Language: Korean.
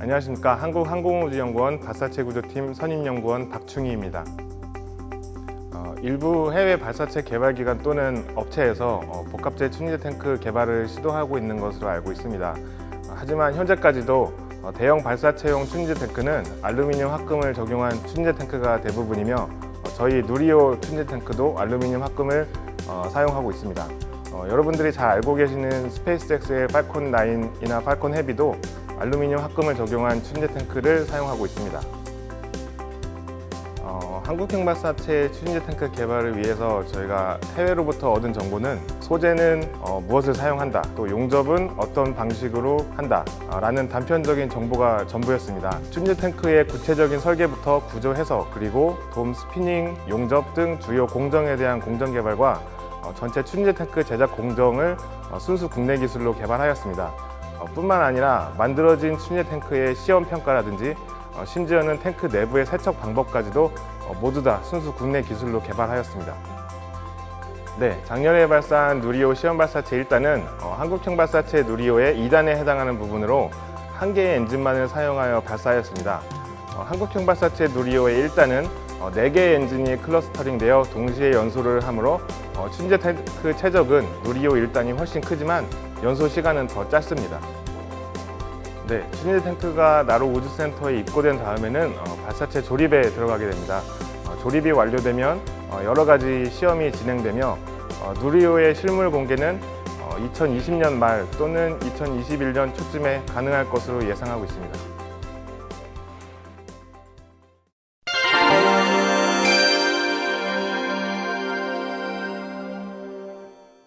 안녕하십니까 한국항공우주연구원 발사체 구조팀 선임연구원 박충희입니다. 어, 일부 해외 발사체 개발 기관 또는 업체에서 어, 복합재 춘제 탱크 개발을 시도하고 있는 것으로 알고 있습니다. 어, 하지만 현재까지도 어, 대형 발사체용 춘제 탱크는 알루미늄 합금을 적용한 춘제 탱크가 대부분이며 어, 저희 누리호 춘제 탱크도 알루미늄 합금을 어, 사용하고 있습니다. 어, 여러분들이 잘 알고 계시는 스페이스X의 팔콘 9이나 팔콘 헤비도 알루미늄 합금을 적용한 추진제 탱크를 사용하고 있습니다. 어, 한국형 발사체 추진제 탱크 개발을 위해서 저희가 해외로부터 얻은 정보는 소재는 어, 무엇을 사용한다 또 용접은 어떤 방식으로 한다 아, 라는 단편적인 정보가 전부였습니다 추진제 탱크의 구체적인 설계부터 구조 해석 그리고 돔 스피닝, 용접 등 주요 공정에 대한 공정 개발과 어, 전체 추진제 탱크 제작 공정을 어, 순수 국내 기술로 개발하였습니다 어, 뿐만 아니라 만들어진 추진제 탱크의 시험 평가라든지 어, 심지어는 탱크 내부의 세척 방법까지도 어, 모두 다 순수 국내 기술로 개발하였습니다. 네, 작년에 발사한 누리호 시험 발사체 1단은 어, 한국형 발사체 누리호의 2단에 해당하는 부분으로 한 개의 엔진만을 사용하여 발사하였습니다. 어, 한국형 발사체 누리호의 1단은 어, 4개의 엔진이 클러스터링되어 동시에 연소를 하므로 어, 춘제 탱크 최적은 누리호 1단이 훨씬 크지만 연소 시간은 더 짧습니다. 네, 춘제 탱크가 나로 우주센터에 입고된 다음에는 어, 발사체 조립에 들어가게 됩니다. 어, 조립이 완료되면 어, 여러 가지 시험이 진행되며 어, 누리호의 실물 공개는 어, 2020년 말 또는 2021년 초쯤에 가능할 것으로 예상하고 있습니다.